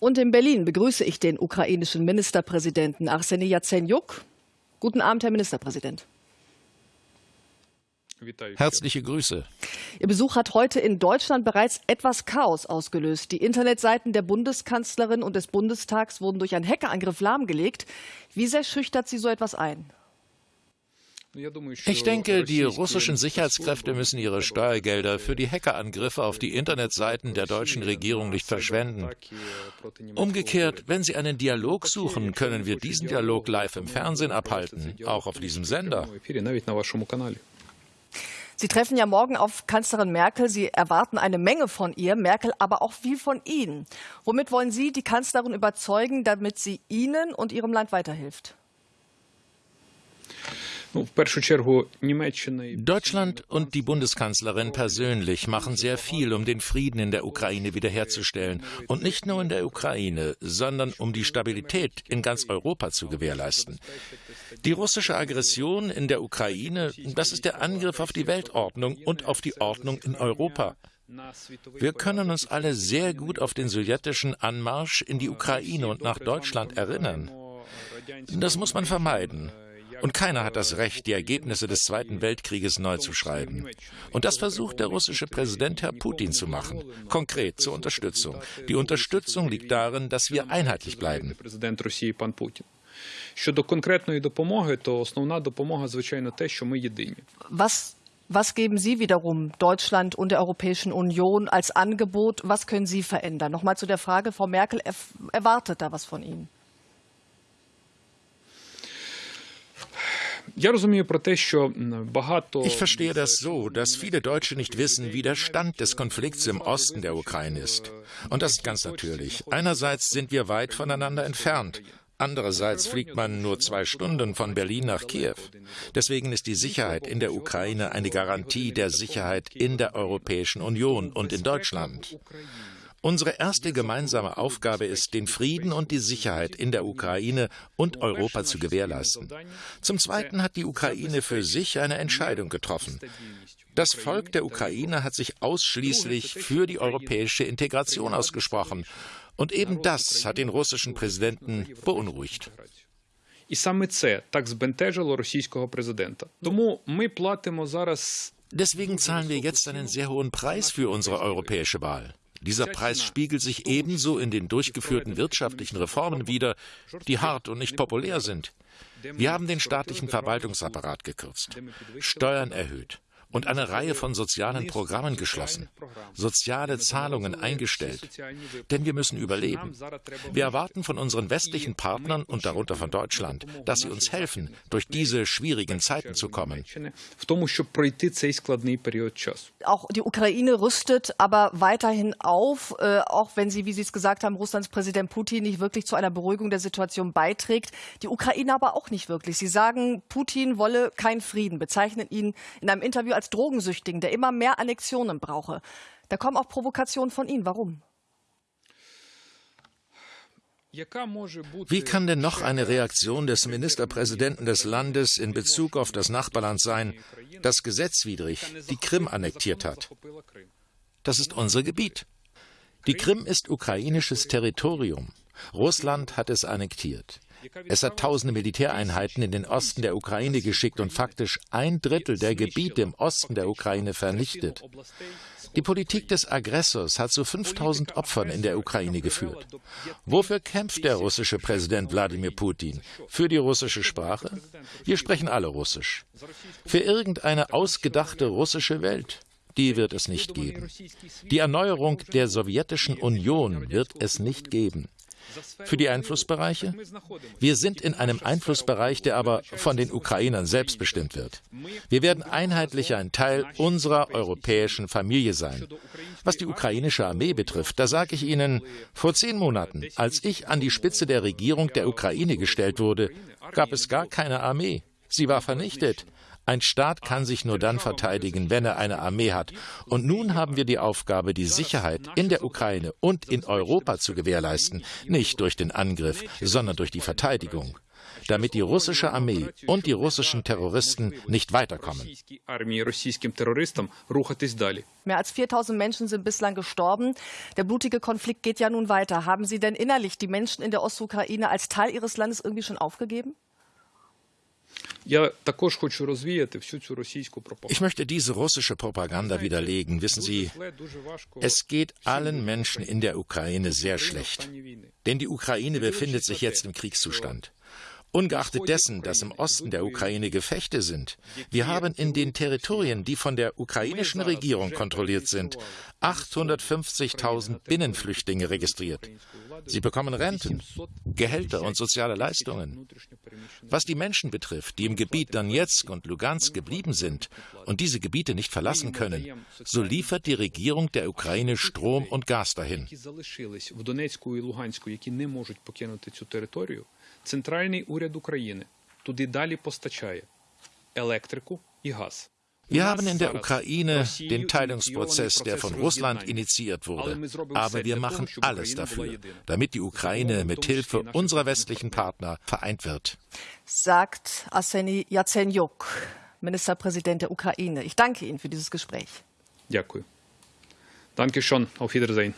Und in Berlin begrüße ich den ukrainischen Ministerpräsidenten Arseni Yatsenyuk. Guten Abend, Herr Ministerpräsident. Herzliche Grüße. Ihr Besuch hat heute in Deutschland bereits etwas Chaos ausgelöst. Die Internetseiten der Bundeskanzlerin und des Bundestags wurden durch einen Hackerangriff lahmgelegt. Wie sehr schüchtert Sie so etwas ein? Ich denke, die russischen Sicherheitskräfte müssen ihre Steuergelder für die Hackerangriffe auf die Internetseiten der deutschen Regierung nicht verschwenden. Umgekehrt, wenn sie einen Dialog suchen, können wir diesen Dialog live im Fernsehen abhalten, auch auf diesem Sender. Sie treffen ja morgen auf Kanzlerin Merkel. Sie erwarten eine Menge von ihr, Merkel aber auch viel von Ihnen. Womit wollen Sie die Kanzlerin überzeugen, damit sie Ihnen und Ihrem Land weiterhilft? Deutschland und die Bundeskanzlerin persönlich machen sehr viel, um den Frieden in der Ukraine wiederherzustellen. Und nicht nur in der Ukraine, sondern um die Stabilität in ganz Europa zu gewährleisten. Die russische Aggression in der Ukraine, das ist der Angriff auf die Weltordnung und auf die Ordnung in Europa. Wir können uns alle sehr gut auf den sowjetischen Anmarsch in die Ukraine und nach Deutschland erinnern. Das muss man vermeiden. Und keiner hat das Recht, die Ergebnisse des Zweiten Weltkrieges neu zu schreiben. Und das versucht der russische Präsident Herr Putin zu machen. Konkret zur Unterstützung. Die Unterstützung liegt darin, dass wir einheitlich bleiben. Щодо конкретної допомоги, то основна допомога, звичайно, те, що ми єдині. Was was geben Sie wiederum Deutschland und der Europäischen Union als Angebot? Was können Sie verändern? Nochmal zu der Frage, Frau Merkel erwartet da was von Ihnen? Ich verstehe das so, dass viele Deutsche nicht wissen, wie der Stand des Konflikts im Osten der Ukraine ist. Und das ist ganz natürlich. Einerseits sind wir weit voneinander entfernt. Andererseits fliegt man nur zwei Stunden von Berlin nach Kiew. Deswegen ist die Sicherheit in der Ukraine eine Garantie der Sicherheit in der Europäischen Union und in Deutschland. Unsere erste gemeinsame Aufgabe ist, den Frieden und die Sicherheit in der Ukraine und Europa zu gewährleisten. Zum Zweiten hat die Ukraine für sich eine Entscheidung getroffen. Das Volk der Ukraine hat sich ausschließlich für die europäische Integration ausgesprochen. Und eben das hat den russischen Präsidenten beunruhigt. І саме це так збентежило російського президента. Тому ми платимо зараз. Deswegen zahlen wir jetzt einen sehr hohen Preis für unsere europäische Wahl. Dieser Preis spiegelt sich ebenso in den durchgeführten wirtschaftlichen Reformen wider, die hart und nicht populär sind. Wir haben den staatlichen Verwaltungsapparat gekürzt, Steuern erhöht, und eine Reihe von sozialen Programmen geschlossen, soziale Zahlungen eingestellt. Denn wir müssen überleben. Wir erwarten von unseren westlichen Partnern und darunter von Deutschland, dass sie uns helfen, durch diese schwierigen Zeiten zu kommen. Auch die Ukraine rüstet aber weiterhin auf, äh, auch wenn sie, wie Sie es gesagt haben, Russlands Präsident Putin nicht wirklich zu einer Beruhigung der Situation beiträgt. Die Ukraine aber auch nicht wirklich. Sie sagen, Putin wolle keinen Frieden, bezeichnen ihn in einem Interview als Drogensüchtigen, der immer mehr Annexionen brauche. Da kommen auch Provokationen von Ihnen. Warum? Wie kann denn noch eine Reaktion des Ministerpräsidenten des Landes in Bezug auf das Nachbarland sein, das gesetzwidrig die Krim annektiert hat? Das ist unser Gebiet. Die Krim ist ukrainisches Territorium. Russland hat es annektiert. Es hat tausende Militäreinheiten in den Osten der Ukraine geschickt und faktisch ein Drittel der Gebiete im Osten der Ukraine vernichtet. Die Politik des Aggressors hat zu 5000 Opfern in der Ukraine geführt. Wofür kämpft der russische Präsident Wladimir Putin? Für die russische Sprache? Wir sprechen alle Russisch. Für irgendeine ausgedachte russische Welt? Die wird es nicht geben. Die Erneuerung der sowjetischen Union wird es nicht geben. Für die Einflussbereiche? Wir sind in einem Einflussbereich, der aber von den Ukrainern selbst bestimmt wird. Wir werden einheitlich ein Teil unserer europäischen Familie sein. Was die ukrainische Armee betrifft, da sage ich Ihnen, vor zehn Monaten, als ich an die Spitze der Regierung der Ukraine gestellt wurde, gab es gar keine Armee. Sie war vernichtet. Ein Staat kann sich nur dann verteidigen, wenn er eine Armee hat. Und nun haben wir die Aufgabe, die Sicherheit in der Ukraine und in Europa zu gewährleisten, nicht durch den Angriff, sondern durch die Verteidigung. damit die russische Armee und die russischen Terroristen nicht weiterkommen. Mehr als 4000 Menschen sind bislang gestorben. Der blutige Konflikt geht ja nun weiter. Haben Sie denn innerlich die Menschen in der Ostukraine als Teil Ihres Landes irgendwie schon aufgegeben? Ich möchte diese russische Propaganda widerlegen. Wissen Sie, es geht allen Menschen in der Ukraine sehr schlecht. Denn die Ukraine befindet sich jetzt im Kriegszustand. Ungeachtet dessen, dass im Osten der Ukraine Gefechte sind, wir haben in den Territorien, die von der ukrainischen Regierung kontrolliert sind, 850.000 Binnenflüchtlinge registriert. Sie bekommen Renten, Gehälter und soziale Leistungen. Was die Menschen betrifft, die im Gebiet Donetsk und Lugansk geblieben sind und diese Gebiete nicht verlassen können, so liefert die Regierung der Ukraine Strom und Gas dahin. Центральний уряд України туди далі постачає електрику і газ. Wir haben in der Ukraine den Teilungsprozess, der von Russland initiiert wurde. Aber wir machen alles dafür, damit die Ukraine mit Hilfe unserer westlichen Partner vereint wird. Sagt Arseni Yatsenyuk, Ministerpräsident der Ukraine. Ich danke Ihnen für dieses Gespräch. Danke. Danke schon. Auf Wiedersehen.